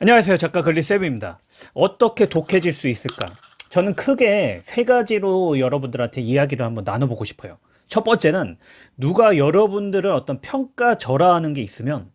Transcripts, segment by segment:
안녕하세요. 작가 글리세브입니다. 어떻게 독해질 수 있을까? 저는 크게 세 가지로 여러분들한테 이야기를 한번 나눠보고 싶어요. 첫 번째는 누가 여러분들을 어떤 평가절하하는 게 있으면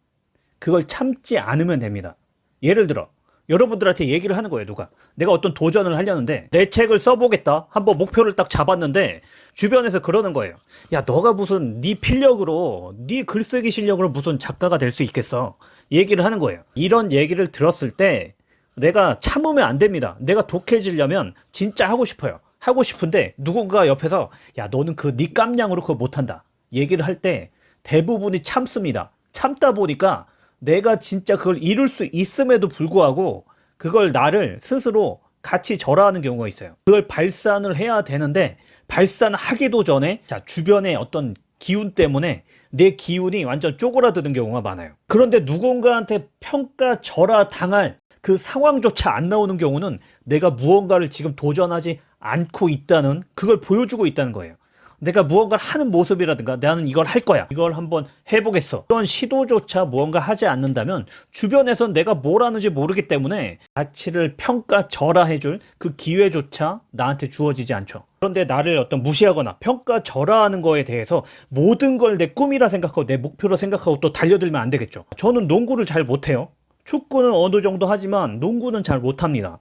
그걸 참지 않으면 됩니다. 예를 들어 여러분들한테 얘기를 하는 거예요 누가. 내가 어떤 도전을 하려는데 내 책을 써보겠다. 한번 목표를 딱 잡았는데 주변에서 그러는 거예요. 야 너가 무슨 네 필력으로 네 글쓰기 실력으로 무슨 작가가 될 수 있겠어? 얘기를 하는 거예요. 이런 얘기를 들었을 때 내가 참으면 안 됩니다. 내가 독해지려면 진짜 하고 싶어요. 하고 싶은데 누군가 옆에서 야 너는 그 네 깜냥으로 그거 못한다. 얘기를 할 때 대부분이 참습니다. 참다 보니까 내가 진짜 그걸 이룰 수 있음에도 불구하고 그걸 나를 스스로 같이 절하하는 경우가 있어요. 그걸 발산을 해야 되는데 발산하기도 전에 자 주변의 어떤 기운 때문에 내 기운이 완전 쪼그라드는 경우가 많아요. 그런데 누군가한테 평가 절하 당할 그 상황조차 안 나오는 경우는 내가 무언가를 지금 도전하지 않고 있다는 그걸 보여주고 있다는 거예요. 내가 무언가를 하는 모습이라든가 나는 이걸 할 거야. 이걸 한번 해보겠어. 그런 시도조차 무언가 하지 않는다면 주변에선 내가 뭘 하는지 모르기 때문에 가치를 평가절하해줄 그 기회조차 나한테 주어지지 않죠 그런데 나를 어떤 무시하거나 평가절하하는 거에 대해서 모든 걸 내 꿈이라 생각하고 내 목표로 생각하고 또 달려들면 안 되겠죠. 저는 농구를 잘 못해요. 축구는 어느 정도 하지만 농구는 잘 못합니다.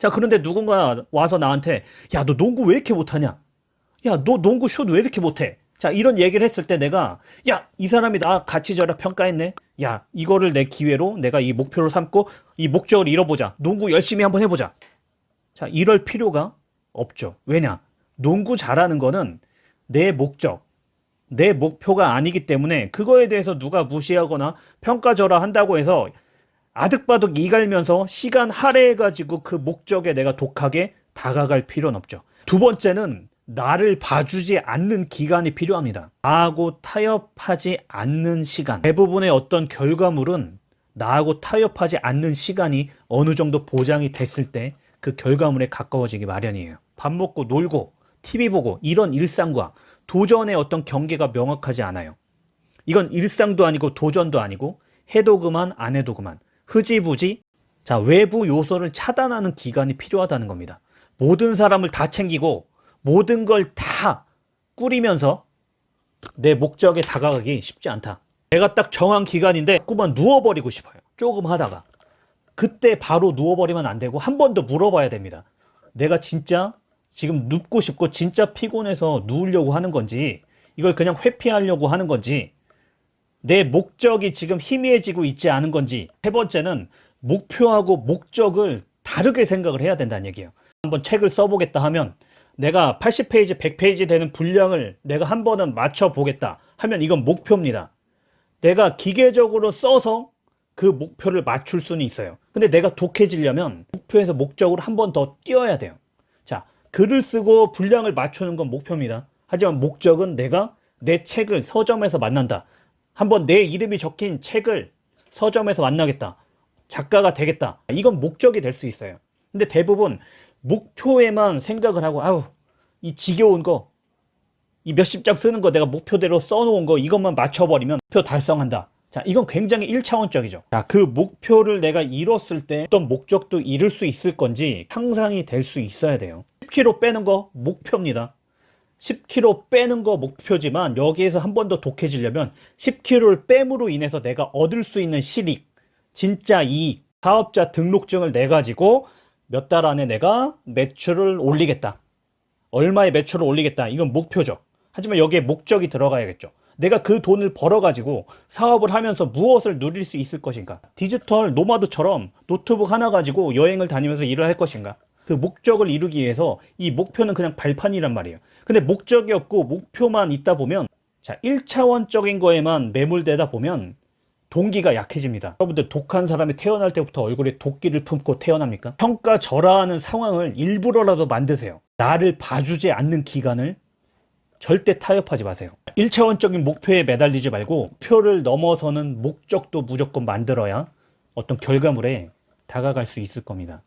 자 그런데 누군가 와서 나한테 야 너 농구 왜 이렇게 못하냐? 야 너 농구 슛 왜 이렇게 못해? 자 이런 얘기를 했을 때 내가 야 이 사람이 나 가치 절약 평가했네. 야 이거를 내 기회로 내가 이 목표로 삼고 이 목적을 이뤄보자. 농구 열심히 한번 해보자. 자 이럴 필요가 없죠. 왜냐 농구 잘하는 거는 내 목적 내 목표가 아니기 때문에 그거에 대해서 누가 무시하거나 평가절하 한다고 해서 아득바득 이갈면서 시간 할애해가지고 그 목적에 내가 독하게 다가갈 필요는 없죠. 두 번째는 나를 봐주지 않는 기간이 필요합니다. 나하고 타협하지 않는 시간. 대부분의 어떤 결과물은 나하고 타협하지 않는 시간이 어느 정도 보장이 됐을 때 그 결과물에 가까워지기 마련이에요. 밥 먹고 놀고 TV 보고 이런 일상과 도전의 어떤 경계가 명확하지 않아요. 이건 일상도 아니고 도전도 아니고 해도 그만 안 해도 그만 흐지부지 자 외부 요소를 차단하는 기간이 필요하다는 겁니다. 모든 사람을 다 챙기고 모든 걸 다 꾸리면서 내 목적에 다가가기 쉽지 않다. 내가 딱 정한 기간인데 자꾸만 누워버리고 싶어요. 조금 하다가. 그때 바로 누워버리면 안 되고 한 번 더 물어봐야 됩니다. 내가 진짜 지금 눕고 싶고 진짜 피곤해서 누우려고 하는 건지 이걸 그냥 회피하려고 하는 건지 내 목적이 지금 희미해지고 있지 않은 건지 세 번째는 목표하고 목적을 다르게 생각을 해야 된다는 얘기예요. 한번 책을 써보겠다 하면 내가 80페이지 100페이지 되는 분량을 내가 한 번은 맞춰보겠다 하면 이건 목표입니다. 내가 기계적으로 써서 그 목표를 맞출 수는 있어요. 근데 내가 독해지려면 목표에서 목적으로 한 번 더 뛰어야 돼요. 자 글을 쓰고 분량을 맞추는 건 목표입니다 하지만 목적은 내가 내 책을 서점에서 만난다 한번 내 이름이 적힌 책을 서점에서 만나겠다. 작가가 되겠다. 이건 목적이 될 수 있어요. 근데 대부분 목표에만 생각을 하고 아우 이 지겨운 거 이 몇십 장 쓰는 거 내가 목표대로 써놓은 거 이것만 맞춰버리면 목표 달성한다. 자 이건 굉장히 1차원적이죠. 자 그 목표를 내가 이뤘을 때 어떤 목적도 이룰 수 있을 건지 상상이 될 수 있어야 돼요. 10kg 빼는 거 목표입니다. 10kg 빼는 거 목표지만 여기에서 한 번 더 독해지려면 10kg를 뺨으로 인해서 내가 얻을 수 있는 실익 진짜 이 사업자 등록증을 내 가지고 몇 달 안에 내가 매출을 올리겠다. 얼마의 매출을 올리겠다. 이건 목표죠. 하지만 여기에 목적이 들어가야겠죠. 내가 그 돈을 벌어 가지고 사업을 하면서 무엇을 누릴 수 있을 것인가? 디지털 노마드처럼 노트북 하나 가지고 여행을 다니면서 일을 할 것인가 그 목적을 이루기 위해서 이 목표는 그냥 발판이란 말이에요. 근데 목적이 없고 목표만 있다 보면 자 1차원적인 거에만 매몰되다 보면 동기가 약해집니다. 여러분들 독한 사람이 태어날 때부터 얼굴에 도끼를 품고 태어납니까? 평가절하하는 상황을 일부러라도 만드세요. 나를 봐주지 않는 기간을 절대 타협하지 마세요. 1차원적인 목표에 매달리지 말고 목표를 넘어서는 목적도 무조건 만들어야 어떤 결과물에 다가갈 수 있을 겁니다